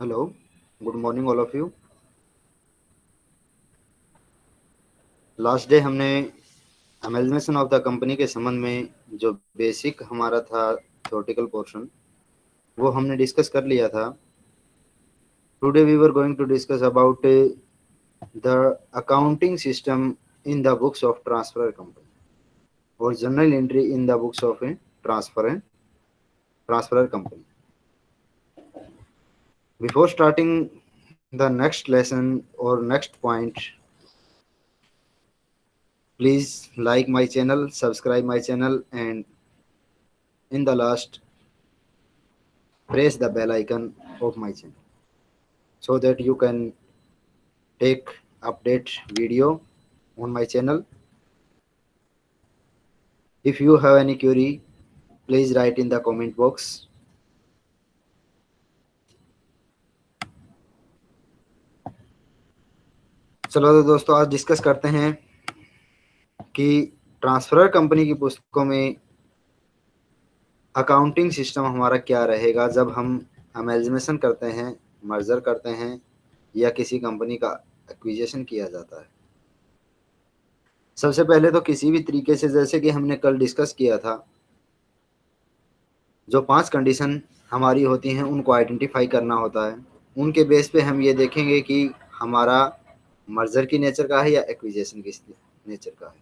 Hello good morning all of you last day हमने amalgamation of the company के संबंध में जो बेसिक हमारा था थ्योरेटिकल पोर्शन वो हमने डिस्कस कर लिया था। Today we were going to discuss about the accounting system in the books of transfer company और general entry in the books of transfer transfer company before starting the next lesson or next point please like my channel subscribe my channel and in the last press the bell icon of my channel so that you can take update video on my channel. If you have any query please write in the comment box चलो तो दोस्तों, आज discuss करते हैं कि transfer company की पुस्तकों में अकाउंटिंग सिस्टम हमारा क्या रहेगा जब हम अमेजमेशन करते हैं मर्जर करते हैं या किसी कंपनी का एक्विजेशन किया जाता है। सबसे पहले तो किसी भी तरीके से, जैसे कि हमने कल डिस्कस किया था, जो पाँच कंडीशन हमारी होती हैं, उनको आइडेंटिफाई करना होता है। उनके बेस पे हम ये देखेंगे कि हमारा मर्जर की नेचर का है या एक्विजेशन की नेचर का है?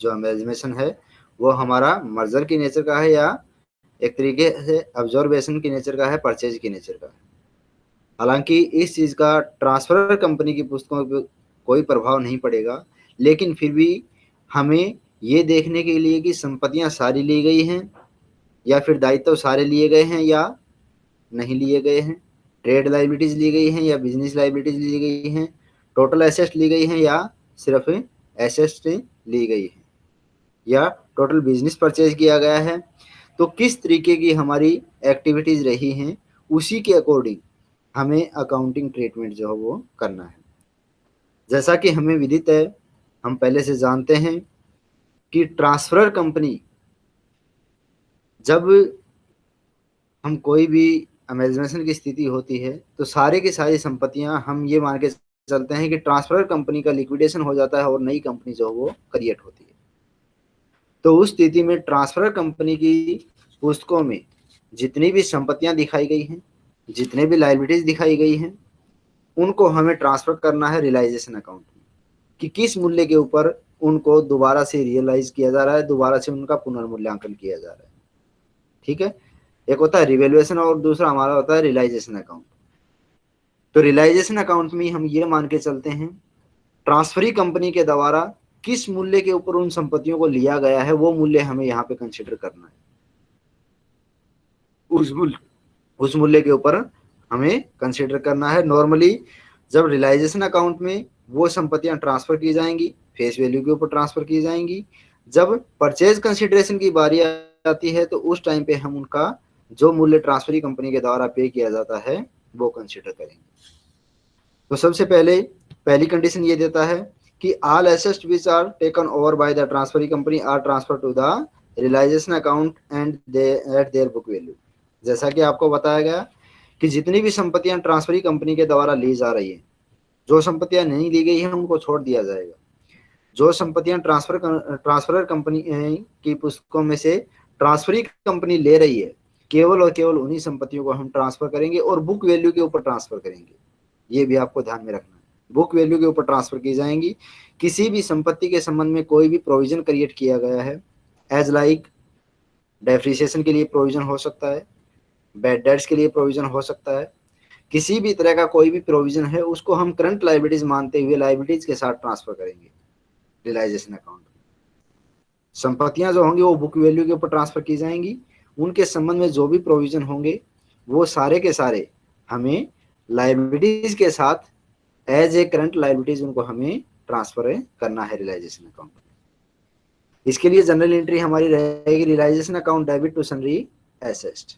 जो अमेजमेशन है, वो हमारा मर्जर की नेचर का है या एक तरीके से ऑब्जर्वेशन की नेचर का है परचेज की नेचर का है? हालाँकि इस चीज़ का ट्रांसफ़र कंपनी की पुस्तकों पर कोई प्रभाव नहीं पड़ेगा, लेकिन फिर भी हमें ये देखने के लिए कि संपत्तियाँ सारी ली गई हैं, या फिर दायित्व सारे लिए गए हैं या नहीं लिए गए हैं? ट्रेड लाइबिलिटीज ली गई हैं या बिज़नेस लाइबिलिटीज ली गई हैं? टोटल एसेट ली गई है या सिर्फ़ एसेट ली गई है? या टोटल बिज़नेस परचेज किया गया है? तो किस तरीके की हमारी एक्टिविटीज़ रही हैं? उसी के अकॉर्डिंग हमें अकाउंटिंग ट्रीटमेंट जो है वो करना है। जैसा कि हमें विदित है, हम पहले से जानते हैं कि ट्रांसफ़र कंपनी जब हम कोई भी अमेजमेशन की स्थिति होती है तो सारे की सारी संपत्तियाँ हम ये मान के चलते हैं कि ट्रांसफ़र कंपनी का लिक्विडेशन हो जाता है और नई कंपनी जो वो क्रिएट होती है। तो उस स्थिति में ट्रांसफ़र कंपनी की पुस्तकों में जितनी भी संपत्तियाँ दिखाई गई हैं, जितने भी लाइबिलिटीज दिखाई गई हैं, उनको हमें ट्रांसफ़र करना है रियलाइजेशन अकाउंट में। कि किस मूल्य के ऊपर उनको दोबारा से रियलाइज़ किया जा रहा है, दोबारा से उनका पुनर्मूल्यांकन किया जा रहा है। ठीक है? एक होता है रिवेल्युएशन और दूसरा हमारा होता है रियलाइजेशन अकाउंट तो रियलाइजेशन अकाउंट में हम ये मान के चलते हैं ट्रांसफरी कंपनी के द्वारा किस मूल्य के ऊपर उन संपत्तियों को लिया गया है वो मूल्य हमें यहाँ पे कंसिडर करना है। उस मूल्य। उस मूल्य के ऊपर हमें कंसिडर करना है। नॉर्मली जब रियलाइजेशन अकाउंट में वो संपत्तियाँ ट्रांसफ़र की जाएँगी फेस वैल्यू के ऊपर ट्रांसफ़र की जाएँगी जब परचेज कंसिडरेशन की बारी आती है तो उस टाइम पे हम उनका जो मूल्य ट्रांसफरी कंपनी के द्वारा पे किया जाता है वो कंसिडर करेंगे। तो सबसे पहले, पहली कंडीशन ये देता है कि all assets which are taken over by the transferee company are transfer to the realisation account and at their book value जैसा कि आपको बताया गया कि जितनी भी संपत्तियाँ ट्रांसफरी कंपनी के द्वारा ली जा रही है, जो संपत्तियाँ नहीं ली गई हैं, उनको छोड़ दिया जाएगा। जो संपत्तियाँ ट्रांसफ़र ट्रांसफ़र कंपनी की पुस्तकों में से ट्रांसफरी कंपनी ले रही है केवल और केवल उन्हीं संपत्तियों को हम ट्रांसफ़र करेंगे और बुक वैल्यू के ऊपर ट्रांसफ़र करेंगे। ये भी आपको ध्यान में रखना है। बुक वैल्यू के ऊपर ट्रांसफ़र की जाएँगी। किसी भी संपत्ति के संबंध में कोई भी प्रोविज़न क्रिएट किया गया है एज लाइक डेप्रिसिएशन के लिए प्रोविज़न हो सकता है बेड डेट्स के लिए प्रोविज़न हो सकता है, किसी भी तरह का कोई भी प्रोविज़न है, उसको हम करंट लाइबिलिटीज मानते हुए लाइबिलिटीज के साथ ट्रांसफ़र करेंगे रियलाइजेशन अकाउंट संपत्तियाँ जो होंगी वो बुक वैल्यू के ऊपर ट्रांसफ़र की जाएँगी। उनके संबंध में जो भी प्रोविज़न होंगे, वो सारे के सारे हमें लाइबिलिटीज के साथ एज ए करंट लाइबिलिटीज उनको हमें ट्रांसफ़र करना है रियलाइजेशन अकाउंट इसके लिए जनरल एंट्री हमारी रहेगी realisation account debit to sundry assets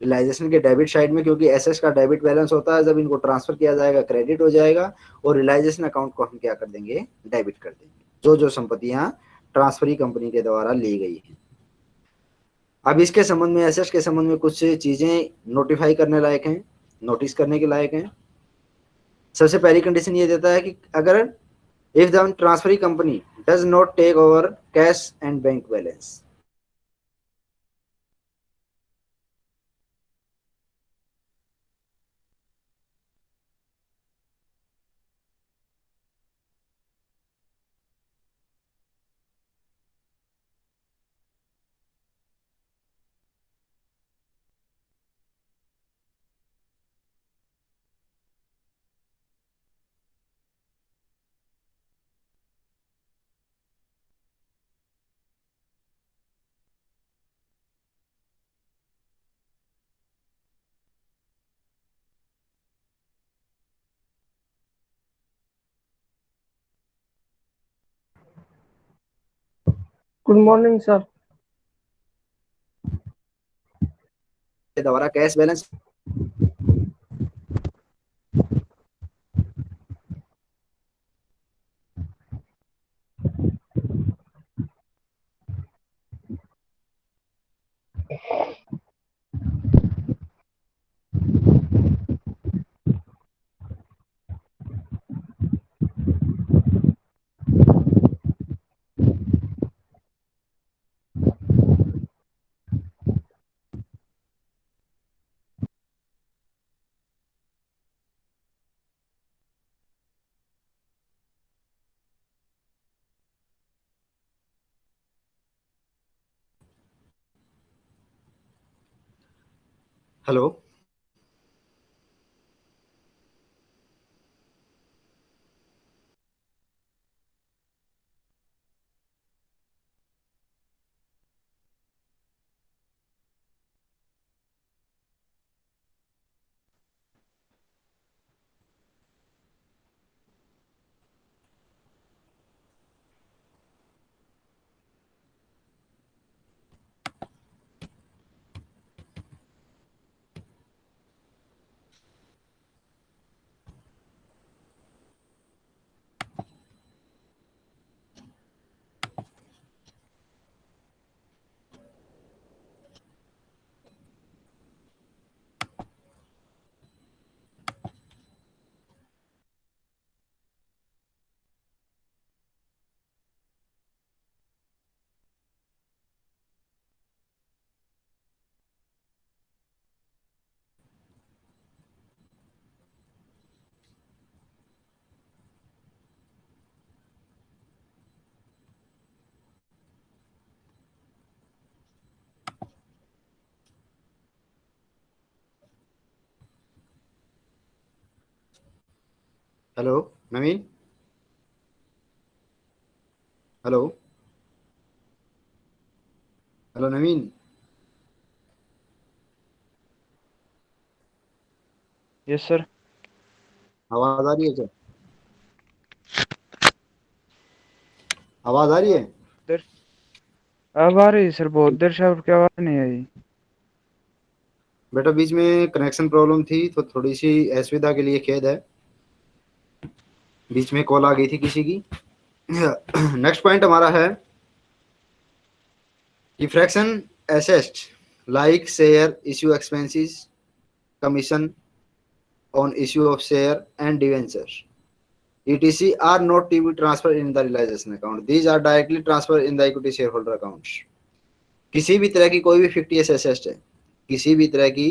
realisation के डेबिट साइड में क्योंकि एसेस का डेबिट बैलेंस होता है, जब इनको ट्रांसफ़र किया जाएगा क्रेडिट हो जाएगा और रियलाइजेशन अकाउंट को हम क्या कर देंगे? डेबिट कर देंगे। जो जो संपत्तियाँ ट्रांसफरी कंपनी के द्वारा ली गई है। अब इसके संबंध में एसेट्स के संबंध में कुछ चीज़ें नोटिफाई करने लायक हैं नोटिस करने के लायक हैं। सबसे पहली कंडीशन ये देता है कि अगर if the transferee company does not take over cash and bank balance good morning sir दोबारा cash balance hello. Hello Naveen hello hello Naveen yes sir आवाज़ आ रही है क्या? आवाज़ आ रही है? देर अब आ रही है सर बहुत। देर से आपकी आवाज़ नहीं आई? बेटा बीच में कनेक्शन प्रॉब्लम थी तो थोड़ी सी असुविधा के लिए खेद है। बीच में कॉल आ गई थी किसी की। नेक्स्ट पॉइंट हमारा है कि fraction assets like share issue expenses commission on issue of share and debenture etc are not to be transfer in the realisation account these are directly transfer in the equity shareholder account किसी भी तरह की कोई भी fictitious assets है, किसी भी तरह की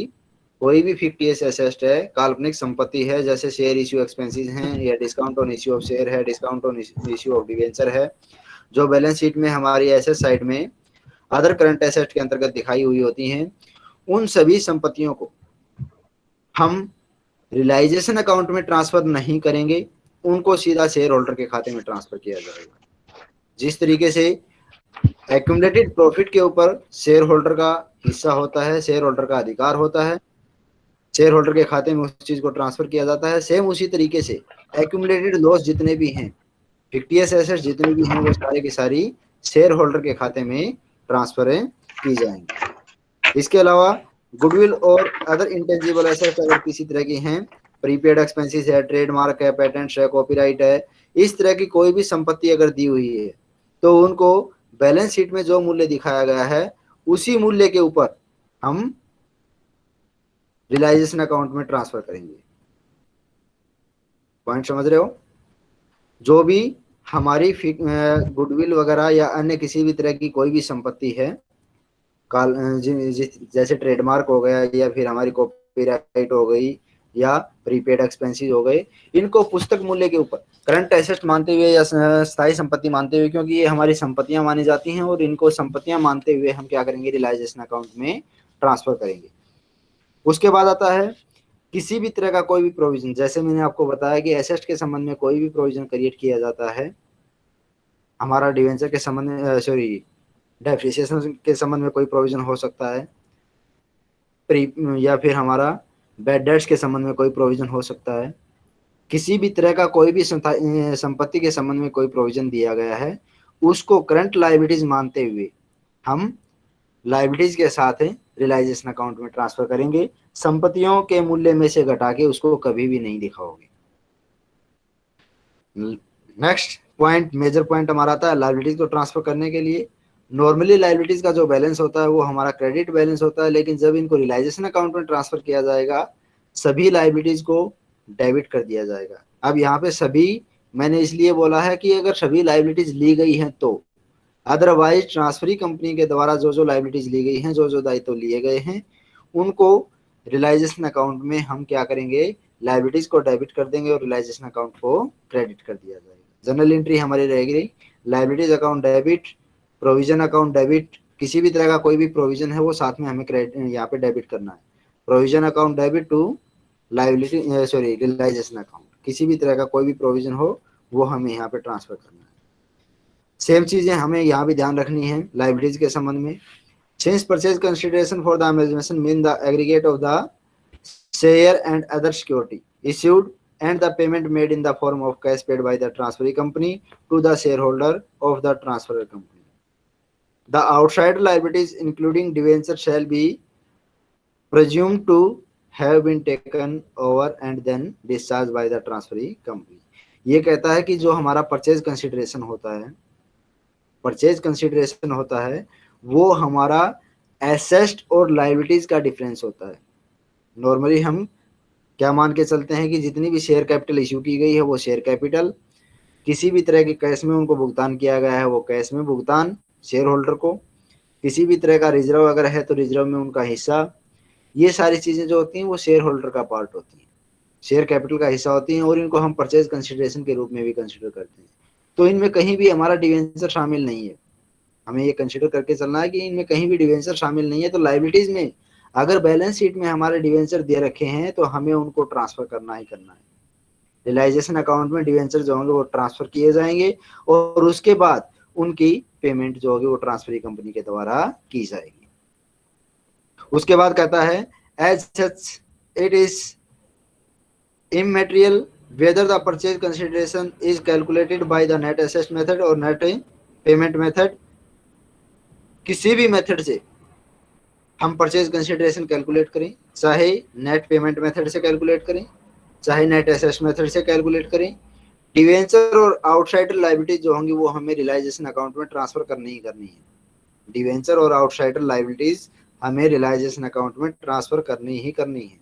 कोई भी फिफ्टी एस एसेस्ट है, काल्पनिक संपत्ति है, जैसे शेयर इश्यू एक्सपेंसेस हैं, या discount on issue of share है discount on issue of debenture है, जो बैलेंस शीट में हमारी एसेट साइड में अदर करंट एसेट के अंतर्गत दिखाई हुई होती हैं, उन सभी संपत्तियों को हम रिलाइजेशन अकाउंट में ट्रांसफ़र नहीं करेंगे, उनको सीधा शेयर होल्डर के खाते में ट्रांसफ़र किया जाएगा। जिस तरीके से एक्यूमलेटेड प्रॉफिट के ऊपर शेयर होल्डर का हिस्सा होता है शेयर होल्डर का अधिकार होता है शेयर होल्डर के खाते में उस चीज़ को ट्रांसफ़र किया जाता है। सेम उसी तरीके से एक्यूमुलेटेड लॉस जितने भी हैं फिफ्टीएस एसेट जितने भी हैं, वो सारे की सारी शेयर होल्डर के खाते में ट्रांसफ़र की जाएँगी। इसके अलावा गुडविल और अदर इंटेंजिबल एसेट अगर किसी तरह की हैं प्रीपेड एक्सपेंसिस है ट्रेडमार्क है पेटेंट है कॉपीराइट है, इस तरह की कोई भी संपत्ति अगर दी हुई है तो उनको बैलेंस शीट में जो मूल्य दिखाया गया है, उसी मूल्य के ऊपर हम रिलाइजेशन अकाउंट में ट्रांसफ़र करेंगे। पॉइंट समझ रहे हो? जो भी हमारी गुडविल वगैरह या अन्य किसी भी तरह की कोई भी संपत्ति है, काल जैसे ट्रेडमार्क हो गया या फिर हमारी कॉपीराइट हो गई या प्रीपेड एक्सपेंसिस हो गए, इनको पुस्तक मूल्य के ऊपर करंट एसेट मानते हुए या स्थायी संपत्ति मानते हुए, क्योंकि ये हमारी संपत्तियाँ मानी जाती हैं और इनको संपत्तियाँ मानते हुए हम क्या करेंगे रिलाइजेशन अकाउंट में ट्रांसफ़र करेंगे। उसके बाद आता है किसी भी तरह का कोई भी प्रोविज़न जैसे मैंने आपको बताया कि एसेट के संबंध में कोई भी प्रोविज़न क्रिएट किया जाता है, हमारा डिवेंचर के संबंध में सॉरी डेप्रिसिएशन के संबंध में कोई प्रोविज़न हो सकता है। प्री या फिर हमारा बैड डेट्स के संबंध में कोई प्रोविज़न हो सकता है। किसी भी तरह का कोई भी संपत्ति के संबंध में कोई प्रोविज़न दिया गया है, उसको करंट लाइबिलिटीज मानते हुए हम लाइबिलिटीज के साथ रिलाइजेशन अकाउंट में ट्रांसफ़र करेंगे। संपत्तियों के मूल्य में से घटा के उसको कभी भी नहीं दिखाओगे। नेक्स्ट पॉइंट मेजर पॉइंट हमारा आता है लाइबिलिटीज को ट्रांसफ़र करने के लिए। नॉर्मली लाइबिलिटीज का जो बैलेंस होता है, वो हमारा क्रेडिट बैलेंस होता है, लेकिन जब इनको रिलाइजेशन अकाउंट में ट्रांसफ़र किया जाएगा, सभी लाइबिलिटीज को डेबिट कर दिया जाएगा। अब यहाँ पे सभी, मैंने इसलिए बोला है कि अगर सभी लाइबिलिटीज ली गई हैं तो अदरवाइज़ ट्रांसफरी कंपनी के द्वारा जो जो लाइबिलिटीज ली गई हैं, जो जो दायित्व लिए गए हैं, उनको रिलाइजेशन अकाउंट में हम क्या करेंगे? लाइबिलिटीज को डेबिट कर देंगे और रिलाइजेशन अकाउंट को क्रेडिट कर दिया जाएगा। जनरल एंट्री हमारी रहेगी liabilities account debit provision account debit किसी भी तरह का कोई भी प्रोविज़न है, वो साथ में हमें क्रेडिट यहाँ पे डेबिट करना है। Provision account debit to liability sorry realisation account किसी भी तरह का कोई भी प्रोविज़न हो, वो हमें यहाँ पे ट्रांसफ़र करना है। सेम चीज़ें हमें यहाँ भी ध्यान रखनी है लाइब्रेरीज के संबंध में। Change purchase consideration for the amalgamation mean the aggregate of the share and other security issued and the payment made in the form of cash paid by the transferring company to the shareholder of the transfer company the outside liabilities including debenture shall be presumed to have been taken over and then discharge by the transferring company ये कहता है कि जो हमारा purchase consideration होता है purchase consideration होता है, वो हमारा एसेस्ट और लाइबिलिटीज का डिफरेंस होता है। नॉर्मली हम क्या मान के चलते हैं कि जितनी भी शेयर कैपिटल इशू की गई है, वो शेयर कैपिटल किसी भी तरह के कैश में उनको भुगतान किया गया है, वो कैश में भुगतान शेयर होल्डर को। किसी भी तरह का रिज़र्व अगर है तो रिज़र्व में उनका हिस्सा। ये सारी चीज़ें जो होती हैं, वो शेयर होल्डर का पार्ट होती हैं। शेयर कैपिटल का हिस्सा होती हैं और इनको हम परचेज कंसिडरेशन के रूप में भी कंसिडर करते हैं। तो इनमें कहीं भी हमारा डिवेंचर शामिल नहीं है। हमें ये कंसिडर करके चलना है कि इनमें कहीं भी डिवेंचर शामिल नहीं है तो लाइबिलिटीज में अगर बैलेंस शीट में हमारे डिवेंचर दे रखे हैं तो हमें उनको ट्रांसफ़र करना ही करना है। रिलाइजेशन अकाउंट में डिवेंचर जो होंगे, वो ट्रांसफ़र किए जाएँगे और उसके बाद उनकी पेमेंट जो होगी, वो ट्रांसफरी कंपनी के द्वारा की जाएगी। उसके बाद कहता है as such it is immaterial whether the purchase consideration is calculated by the net assets method और नेट पेमेंट मेथड किसी भी मेथड से हम परचेज कंसिडरेशन कैलकुलेट करें, चाहे नेट पेमेंट मेथड से कैलकुलेट करें, चाहे नेट एसेस्ट मेथड से कैलकुलेट करें डिवेंचर और आउटसाइडर लाइबिलिटीज जो होंगी वो हमें रिलाइजेशन अकाउंट में ट्रांसफ़र करनी ही करनी है। डिवेंचर और आउटसाइडर लाइबिलिटीज हमें रिलाइजेशन अकाउंट में ट्रांसफ़र करनी ही करनी है।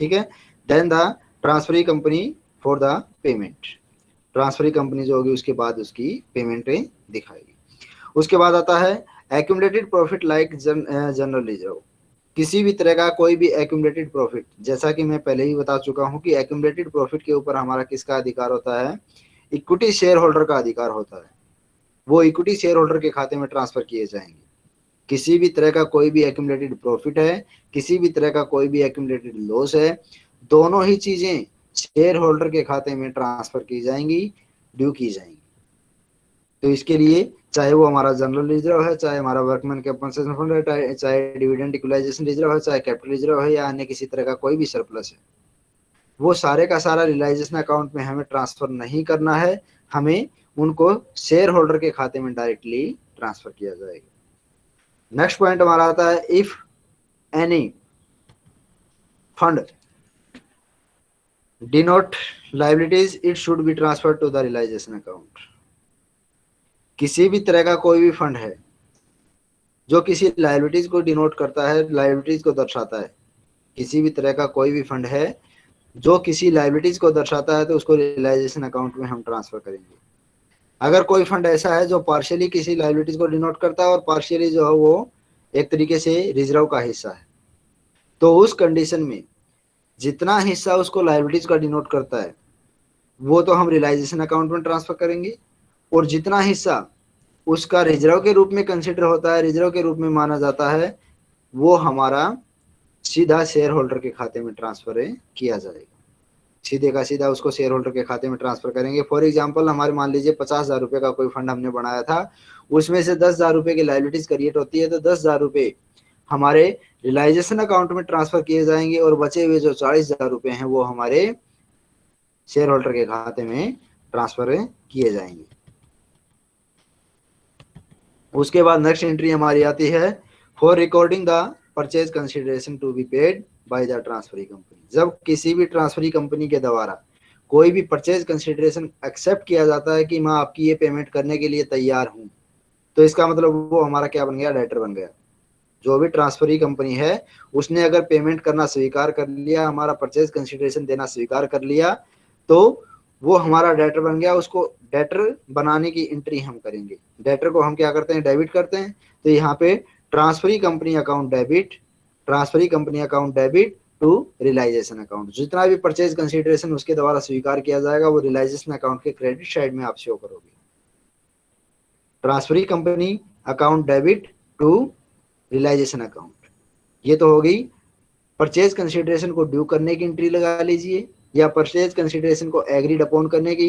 ठीक है? Then the transferee company for the payment transferee company जो होगी, उसके बाद उसकी पेमेंट दिखाएगी। उसके बाद आता है accumulated profit like general reserve किसी भी तरह का कोई भी एक्यूमलेटेड प्रॉफिट जैसा कि मैं पहले ही बता चुका हूँ कि एक्यूमलेटेड प्रॉफिट के ऊपर हमारा किसका अधिकार होता है? इक्विटी शेयर होल्डर का अधिकार होता है। वो इक्विटी शेयर होल्डर के खाते में ट्रांसफ़र किए जाएँगे। किसी भी तरह का कोई भी एक्यूमलेटेड प्रॉफिट है, किसी भी तरह का कोई भी एक्यूमलेटेड लॉस है दोनों ही चीज़ें शेयर होल्डर के खाते में ट्रांसफ़र की जाएँगी ड्यू की जाएँगी। तो इसके लिए चाहे वो हमारा जनरल रिज़र्व है, चाहे हमारा वर्कमैन कंपनसेशन फंड है, चाहे डिविडेंड इक्वलाइजेशन रिज़र्व है, चाहे कैपिटल रिज़र्व है या अन्य किसी तरह का कोई भी सरप्लस है, वो सारे का सारा रिलाइजेशन अकाउंट में हमें ट्रांसफ़र नहीं करना है, हमें उनको शेयर होल्डर के खाते में डायरेक्टली ट्रांसफ़र किया जाएगा। नेक्स्ट पॉइंट हमारा आता है if any fund denote liabilities it should be transfer to the realisation account किसी भी तरह का कोई भी फंड है, जो किसी लाइबिलिटीज को डिनोट करता है लाइबिलिटीज को दर्शाता है। किसी भी तरह का कोई भी फंड है, जो किसी लाइबिलिटीज को दर्शाता है तो उसको रियलाइजेशन अकाउंट में हम ट्रांसफ़र करेंगे। अगर कोई फंड ऐसा है, जो पार्शियली किसी लाइबिलिटीज को डिनोट करता है, और पार्शियली जो है वो एक तरीके से रिज़र्व का हिस्सा है तो उस कंडीशन में जितना हिस्सा उसको लाइबिलिटीज का डिनोट करता है, वो तो हम रियलाइजेशन अकाउंट में ट्रांसफ़र करेंगे। और जितना हिस्सा उसका रिज़र्व के रूप में कंसिडर होता है रिज़र्व के रूप में माना जाता है, वो हमारा सीधा शेयर होल्डर के खाते में ट्रांसफ़र किया जाएगा। सीधे का सीधा उसको शेयर होल्डर के खाते में ट्रांसफ़र करेंगे। फॉर एग्ज़ाम्पल हमारे मान लीजिए पचास हज़ार रुपए का कोई फंड हमने बनाया था, उसमें से दस हज़ार रुपए की लाइबिलिटीज क्रिएट होती है तो दस हज़ार रुपए हमारे रिलाइजेशन अकाउंट में ट्रांसफ़र किए जाएँगे और बचे हुए जो चालीस हज़ार रुपए हैं वो हमारे शेयर होल्डर के खाते में ट्रांसफ़र किए जाएँगे। उसके बाद नेक्स्ट एंट्री हमारी आती है। For recording the purchase consideration to be paid by the transferee company जब किसी भी ट्रांसफरी कंपनी के द्वारा कोई भी परचेज कंसिडरेशन एक्सेप्ट किया जाता है कि मैं आपकी ये पेमेंट करने के लिए तैयार हूँ तो इसका मतलब वो हमारा क्या बन गया? डेटर बन गया। जो भी ट्रांसफरी कंपनी है, उसने अगर पेमेंट करना स्वीकार कर लिया, हमारा परचेज कंसिडरेशन देना स्वीकार कर लिया तो वो हमारा डेटर बन गया, उसको डेटर बनाने की एंट्री हम करेंगे। डेटर को हम क्या करते हैं? डेबिट करते हैं। तो यहाँ पे transferee company account debit transferee company account debit to realisation account जितना भी परचेज कंसिडरेशन उसके द्वारा स्वीकार किया जाएगा, वो रिलाइजेशन अकाउंट के क्रेडिट साइड में आप शो करोगे। Transferee company account debit to realisation account. ये तो हो गई। परचेज कंसिडरेशन को ड्यू करने की एंट्री लगा लीजिए, या परचेज कंसिडरेशन को एग्रीड अपॉन करने की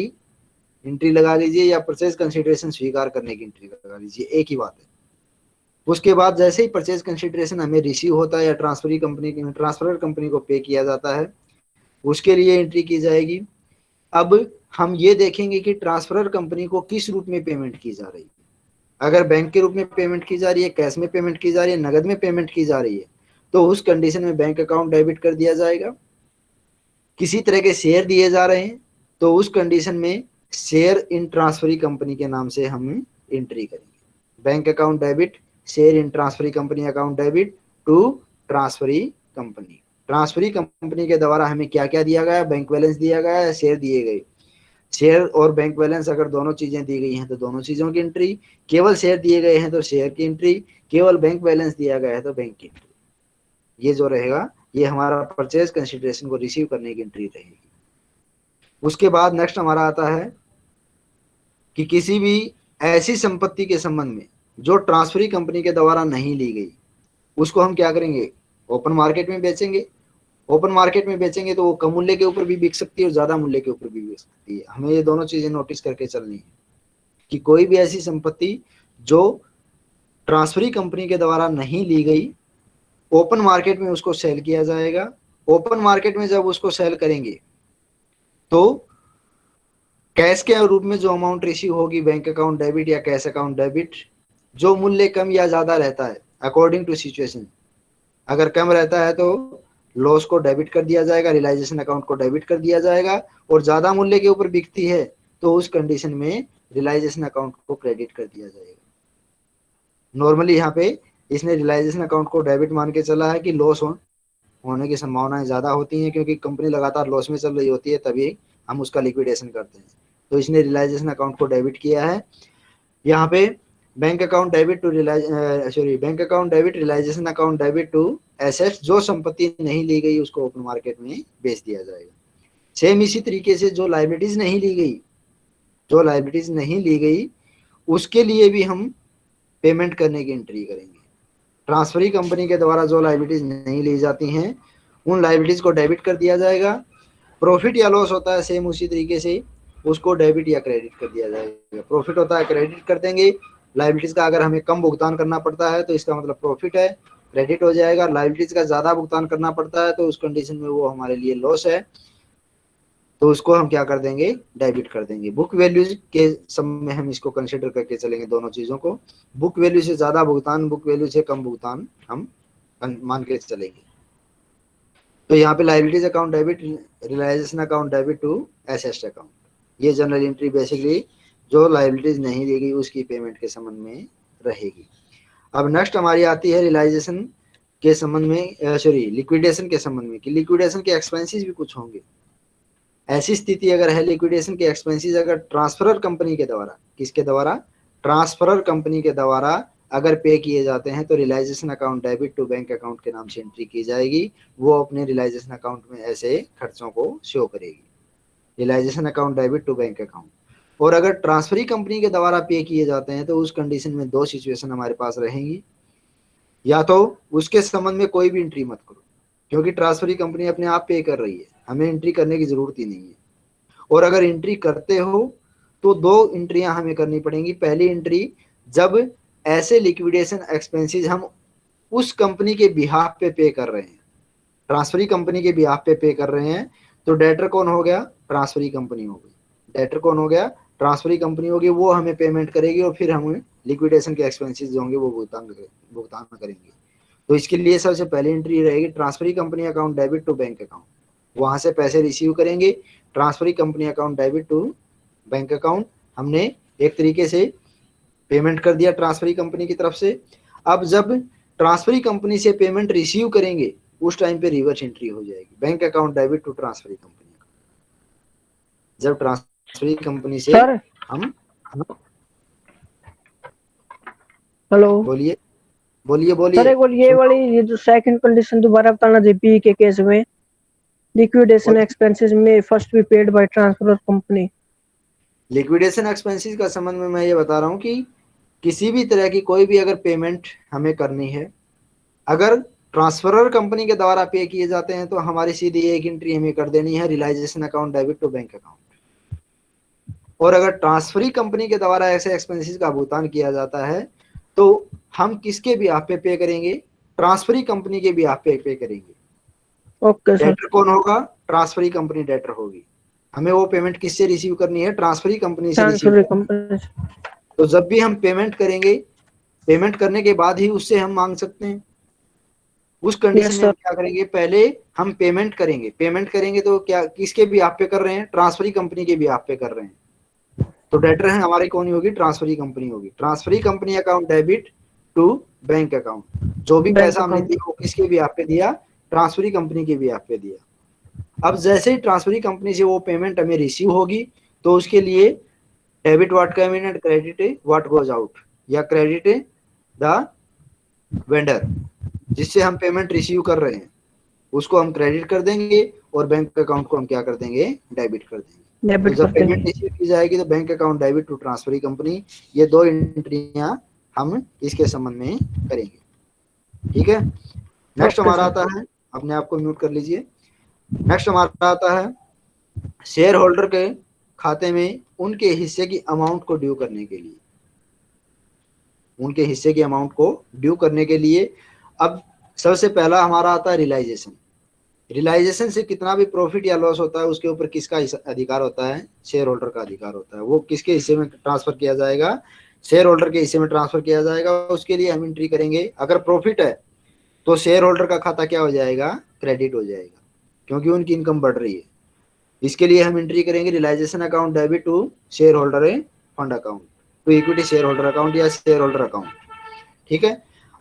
एंट्री लगा लीजिए, या परचेज कंसिडरेशन स्वीकार करने की एंट्री लगा लीजिए। एक ही बात है। उसके बाद जैसे ही परचेज कंसिडरेशन हमें रिसीव होता है, या ट्रांसफरी कंपनी ट्रांसफ़र कंपनी को पे किया जाता है, उसके लिए एंट्री की जाएगी। अब हम ये देखेंगे कि ट्रांसफ़र कंपनी को किस रूप में पेमेंट की जा रही है। अगर बैंक के रूप में पेमेंट की जा रही है कैश में पेमेंट की जा रही है, नगद में पेमेंट की जा रही है तो उस कंडीशन में बैंक अकाउंट डेबिट कर दिया जाएगा। किसी तरह के शेयर दिए जा रहे हैं तो उस कंडीशन में शेयर इन ट्रांसफरी कंपनी के नाम से हम एंट्री करेंगे। Bank account debit share in transferee company account debit to transferee company transferee company के द्वारा हमें क्या क्या दिया गया? बैंक बैलेंस दिया गया शेयर दिए गए। शेयर और बैंक बैलेंस अगर दोनों चीज़ें दी गई हैं तो दोनों चीज़ों की एंट्री केवल शेयर दिए गए हैं तो शेयर की एंट्री केवल बैंक बैलेंस दिया गया है तो बैंक की एंट्री ये जो रहेगा, ये हमारा परचेज कंसिडरेशन को रिसीव करने की एंट्री रहेगी. उसके बाद नेक्स्ट हमारा आता है कि किसी भी ऐसी संपत्ति के संबंध में, जो ट्रांसफरी कंपनी के द्वारा नहीं ली गई, उसको हम क्या करेंगे? ओपन मार्केट में बेचेंगे. ओपन मार्केट में बेचेंगे तो वो कम मूल्य के ऊपर भी बिक सकती है और ज़्यादा मूल्य के ऊपर भी बिक सकती है। हमें ये दोनों चीज़ें नोटिस करके चलनी है कि कोई भी ऐसी संपत्ति जो ट्रांसफरी कंपनी के द्वारा नहीं ली गई ओपन मार्केट में उसको सेल किया जाएगा। ओपन मार्केट में जब उसको सेल करेंगे तो कैश के रूप में जो अमाउंट रिसीव होगी बैंक अकाउंट डेबिट या कैश अकाउंट डेबिट जो मूल्य कम या ज़्यादा रहता है अकॉर्डिंग टू सिचुएशन अगर कम रहता है तो लॉस को डेबिट कर दिया जाएगा रियलाइजेशन अकाउंट को डेबिट कर दिया जाएगा और ज़्यादा मूल्य के ऊपर बिकती है तो उस कंडीशन में रियलाइजेशन अकाउंट को क्रेडिट कर दिया जाएगा। नॉर्मली यहाँ पे इसने रियलाइजेशन अकाउंट को डेबिट मान के चला है कि लॉस हो, होने की संभावनाएँ ज़्यादा होती हैं क्योंकि कंपनी लगातार लॉस में चल रही होती है तभी हम उसका लिक्विडेशन करते हैं। तो इसने रियलाइजेशन अकाउंट को डेबिट किया है। यहाँ पे bank account debit to realise sorry bank account debit realisation account debit to assets जो संपत्ति नहीं ली गई उसको ओपन मार्केट में बेच दिया जाएगा। सेम इसी तरीके से जो लाइबिलिटीज नहीं ली गई, जो लाइबिलिटीज नहीं ली गई, उसके लिए भी हम पेमेंट करने की एंट्री करेंगे। ट्रांसफरी कंपनी के द्वारा जो लाइबिलिटीज नहीं ली जाती हैं, उन लाइबिलिटीज को डेबिट कर दिया जाएगा। प्रॉफिट या लॉस होता है सेम उसी तरीके से, उसको डेबिट या क्रेडिट कर दिया जाएगा। प्रॉफिट होता है क्रेडिट कर देंगे। लाइबिलिटीज का अगर हमें कम भुगतान करना पड़ता है तो इसका मतलब प्रॉफिट है क्रेडिट हो जाएगा। लाइबिलिटीज का ज़्यादा भुगतान करना पड़ता है तो उस कंडीशन में वो हमारे लिए लॉस है। तो उसको हम क्या कर देंगे? डेबिट कर देंगे। बुक वैल्यू के समय हम इसको कंसिडर करके चलेंगे दोनों चीज़ों को। बुक वैल्यू से ज़्यादा भुगतान बुक वैल्यू से कम भुगतान हम मान के चलेंगे। तो यहाँ पे liabilities account debit realisation account debit to assets account ये जनरल एंट्री बेसिकली जो लाइबिलिटीज नहीं देगी, उसकी पेमेंट के संबंध में रहेगी। अब नेक्स्ट हमारी आती है रियलाइजेशन के संबंध में सॉरी लिक्विडेशन के संबंध में, कि लिक्विडेशन के एक्सपेंसेस भी कुछ होंगे। ऐसी स्थिति अगर है लिक्विडेशन के एक्सपेंसेस अगर ट्रांसफरर कंपनी के द्वारा, किसके द्वारा? ट्रांसफरर कंपनी के द्वारा अगर पे किए जाते हैं तो realisation account debit to bank account के नाम से एंट्री की जाएगी। वो अपने रिलाइजेशन अकाउंट में ऐसे खर्चों को शो करेगी। Realisation account debit to bank account और अगर ट्रांसफरी कंपनी के द्वारा पे किए जाते हैं तो उस कंडीशन में दो सिचुएशन हमारे पास रहेंगी। या तो उसके संबंध में कोई भी एंट्री मत करो, क्योंकि ट्रांसफरी कंपनी अपने आप पे कर रही है। हमें एंट्री करने की ज़रूरत ही नहीं है। और अगर एंट्री करते हो तो दो एंट्रियाँ हमें करनी पड़ेंगी। पहली एंट्री जब ऐसे लिक्विडेशन एक्सपेंसेस हम उस कंपनी के बिहाफ पे पे कर रहे हैं ट्रांसफरी कंपनी के बिहाफ पे पे कर रहे हैं तो डेटर कौन हो गया? ट्रांसफरी कंपनी हो गई। डेटर कौन हो गया? ट्रांसफरी कंपनी होगी, वो हमें पेमेंट करेगी और फिर हमें लिक्विडेशन के एक्सपेंसेस होंगे वो भुगतान भुगतान करेंगे। तो इसके लिए सबसे पहली एंट्री रहेगी transferee company account debit to bank account वहाँ से पैसे रिसीव करेंगे transferee company account debit to bank account हमने एक तरीके से पेमेंट कर दिया ट्रांसफरी कंपनी की तरफ़ से। अब जब ट्रांसफरी कंपनी से पेमेंट रिसीव करेंगे, उस टाइम पे रिवर्स एंट्री हो जाएगी। Bank account debit to transferee company जब ट्रांसफरी कंपनी से सर हम हेलो बोलिए। बोलिए सर बोलिए एक बार ये वाली ये जो सेकंड कंडीशन दोबारा बताना जीपी के केस में। लिक्विडेशन एक्सपेंसेस में first be paid by transfer company liquidation expenses का संबंध में मैं ये बता रहा हूँ कि किसी भी तरह की कोई भी अगर पेमेंट हमें करनी है अगर ट्रांसफरर कंपनी के द्वारा पे किए जाते हैं तो हमारी सीधी एक एंट्री हमें कर देनी है realisation account debit to bank account और अगर ट्रांसफरी कंपनी के द्वारा ऐसे एक्सपेंसेस का भुगतान किया जाता है तो हम किसके भी आप पे पे करेंगे? ट्रांसफरी कंपनी के भी आप पे पे करेंगे। ओके सर डेटर कौन होगा? ट्रांसफरी कंपनी डेटर होगी। हमें वो पेमेंट किससे रिसीव करनी है? ट्रांसफरी कंपनी से रिसीव कंपनी तो जब भी हम पेमेंट करेंगे पेमेंट करने के बाद ही उससे हम मांग सकते हैं। उस कंडीशन Yes, में क्या करेंगे? पहले हम पेमेंट करेंगे। पेमेंट करेंगे तो क्या किसके भी आप पे कर रहे हैं? ट्रांसफरी कंपनी के भी आप पे कर रहे हैं। तो डेटर है हमारी कौन होगी? ट्रांसफरी कंपनी होगी। Transferee company account debit to bank account जो भी पैसा हमने दिया वो किसके भी आप पे दिया? ट्रांसफरी कंपनी के भी आप पे दिया। अब जैसे ही ट्रांसफरी कंपनी से वो पेमेंट हमें रिसीव होगी तो उसके लिए debit what come in and credit what goes out या क्रेडिट द वेंडर जिससे हम पेमेंट रिसीव कर रहे हैं। उसको हम क्रेडिट कर देंगे और बैंक अकाउंट को हम क्या कर देंगे? डेबिट कर देंगे। डेबिट जब पेमेंट रिसीव की जाएगी तो bank account debit to transferee company ये दो एंट्रियाँ हम इसके संबंध में करेंगे। ठीक है? नेक्स्ट हमारा आता है अपने आप को म्यूट कर लीजिए। नेक्स्ट हमारा आता है शेयर होल्डर के खाते में उनके हिस्से की अमाउंट को ड्यू करने के लिए। उनके हिस्से की अमाउंट को ड्यू करने के लिए। अब सबसे पहला हमारा आता है रियलाइजेशन रियलाइजेशन से कितना भी प्रॉफिट या लॉस होता है, उसके ऊपर किसका अधिकार होता है? शेयर होल्डर का अधिकार होता है। वो किसके हिस्से में ट्रांसफ़र किया जाएगा? शेयर होल्डर के हिस्से में ट्रांसफ़र किया जाएगा, उसके लिए हम एंट्री करेंगे। अगर प्रॉफिट है तो शेयर होल्डर का खाता क्या हो जाएगा? क्रेडिट हो जाएगा, क्योंकि उनकी इनकम बढ़ रही है। इसके लिए हम एंट्री करेंगे realisation account debit to shareholder fund account to equity shareholder account या शेयर होल्डर अकाउंट ठीक है?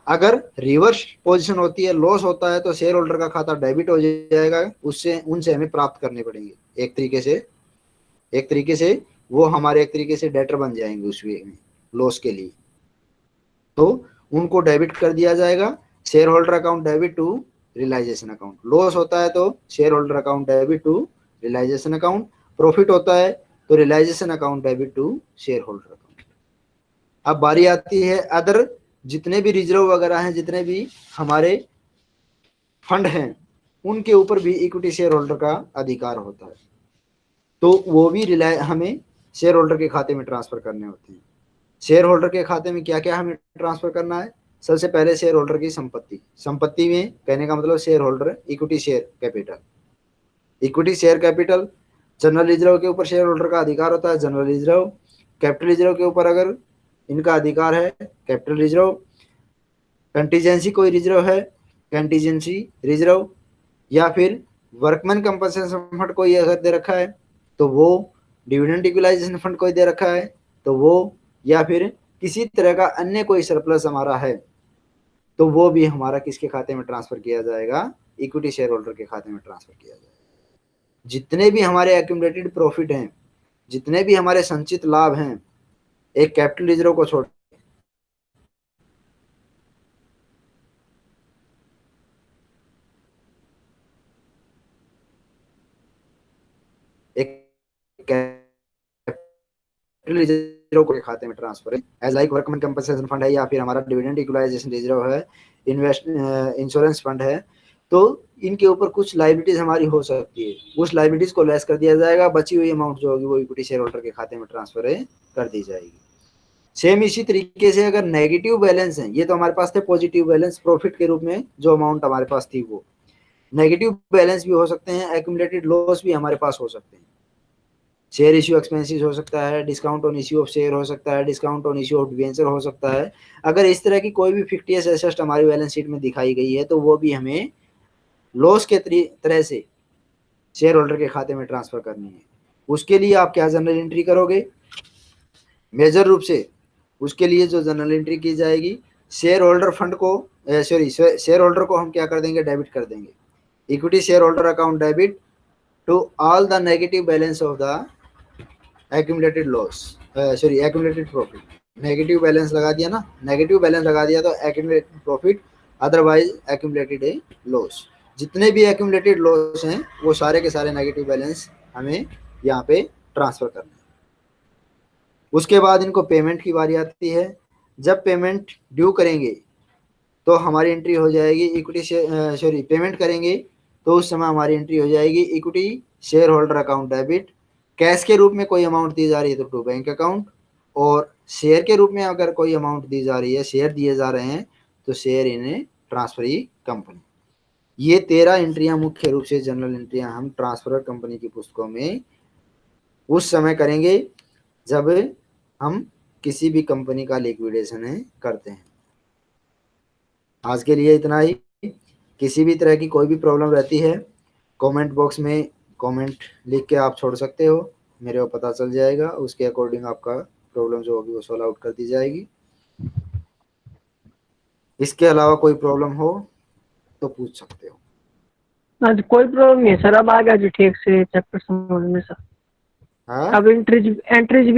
अगर रिवर्स पोजीशन होती है लॉस होता है तो शेयर होल्डर का खाता डेबिट हो जाएगा। उससे, उनसे हमें प्राप्त करने पड़ेंगे। एक तरीके से, एक तरीके से वो हमारे, एक तरीके से डेटर बन जाएँगे उस वे में लॉस के लिए। तो उनको डेबिट कर दिया जाएगा। Shareholder account debit to realisation account loss होता है तो shareholder account debit to realisation account profit होता है तो realisation account debit to shareholder account अब बारी आती है अदर जितने भी रिज़र्व वगैरह हैं, जितने भी हमारे फंड हैं, उनके ऊपर भी इक्विटी शेयर होल्डर का अधिकार होता है। तो वो भी रिलाय हमें शेयर होल्डर के खाते में ट्रांसफ़र करने होते हैं। शेयर होल्डर के खाते में क्या क्या हमें ट्रांसफ़र करना है? सबसे पहले शेयर होल्डर की संपत्ति। संपत्ति में कहने का मतलब shareholder equity share capital equity share capital general reserve के ऊपर शेयर होल्डर का अधिकार होता है। जनरल रिज़र्व कैपिटल रिज़र्व के ऊपर अगर इनका अधिकार है, कैपिटल रिज़र्व। कंटीजेंसी कोई रिज़र्व है, कंटीजेंसी रिज़र्व। या फिर वर्कमैन कंपनसेशन फंड कोई अगर दे रखा है तो वो डिविडेंड इक्वलाइजेशन फंड कोई दे रखा है तो वो या फिर किसी तरह का अन्य कोई सरप्लस हमारा है तो वो भी हमारा किसके खाते में ट्रांसफ़र किया जाएगा? इक्विटी शेयर होल्डर के खाते में ट्रांसफ़र किया जाएगा। जितने भी हमारे एक्यूमलेटेड प्रॉफिट हैं, जितने भी हमारे संचित लाभ हैं एक कैपिटल रिज़र्व को छोड़ रिज़र्व को खाते में transfer as like workman compensation fund है या फिर हमारा डिविडेंड इक्वलाइजेशन रिज़र्व है इन्वेस्ट इंश्योरेंस फंड है तो इनके ऊपर कुछ लाइबिलिटीज हमारी हो सकती है। उस लाइबिलिटीज को लेस कर दिया जाएगा, बची हुई अमाउंट जो होगी वो इक्विटी शेयर होल्डर के खाते में ट्रांसफ़र कर दी जाएगी। सेम इसी तरीके से अगर नेगेटिव बैलेंस है, ये तो हमारे पास थे पॉजिटिव बैलेंस प्रॉफिट के रूप में जो अमाउंट हमारे पास थी वो। नेगेटिव बैलेंस भी हो सकते हैं एक्यूमुलेटेड लॉस भी हमारे पास हो सकते हैं। शेयर इश्यू एक्सपेंसेस हो सकता है discount on issue of share हो सकता है discount on issue of debenture हो सकता है। अगर इस तरह की कोई भी फिफ्टी एस एसेस्ट हमारी बैलेंस शीट में दिखाई गई है तो वो भी हमें लॉस के तरह से शेयर होल्डर के खाते में ट्रांसफ़र करनी है। उसके लिए आप क्या जनरल एंट्री करोगे? मेजर रूप से उसके लिए जो जनरल एंट्री की जाएगी शेयर होल्डर फंड को सॉरी शेयर होल्डर को हम क्या कर देंगे? डेबिट कर देंगे। Equity shareholder account debit to all the negative balance of the accumulated loss sorry accumulated profit negative balance लगा दिया ना? नेगेटिव बैलेंस लगा दिया तो accumulated profit otherwise accumulated a loss जितने भी एक्यूमुलेटेड लॉस हैं, वो सारे के सारे नेगेटिव बैलेंस हमें यहाँ पे ट्रांसफ़र करना है। उसके बाद इनको पेमेंट की बारी आती है। जब पेमेंट ड्यू करेंगे तो हमारी एंट्री हो जाएगी इक्विटी सॉरी पेमेंट करेंगे तो उस समय हमारी एंट्री हो जाएगी equity shareholder account debit cash के रूप में कोई अमाउंट दी जा रही है तो टू बैंक अकाउंट और शेयर के रूप में अगर कोई अमाउंट दी जा रही है शेयर दिए जा रहे हैं तो शेयर इन्हें ट्रांसफरी कंपनी ये तेरह एंट्रियाँ मुख्य रूप से जनरल एंट्रियाँ हम ट्रांसफ़र कंपनी की पुस्तकों में उस समय करेंगे जब हम किसी भी कंपनी का लिक्विडेशन है करते हैं। आज के लिए इतना ही। किसी भी तरह की कोई भी प्रॉब्लम रहती है कमेंट बॉक्स में कमेंट लिख के आप छोड़ सकते हो। मेरे को पता चल जाएगा, उसके अकॉर्डिंग आपका प्रॉब्लम जो होगी वो सॉल्व आउट कर दी जाएगी। इसके अलावा कोई प्रॉब्लम हो तो पूछ सकते हो। आज कोई प्रॉब्लम नहीं है सर। अब आ गया जो ठीक से चैप्टर समझ में सर। हाँ? अब एंट्रीज एंट्रीज भी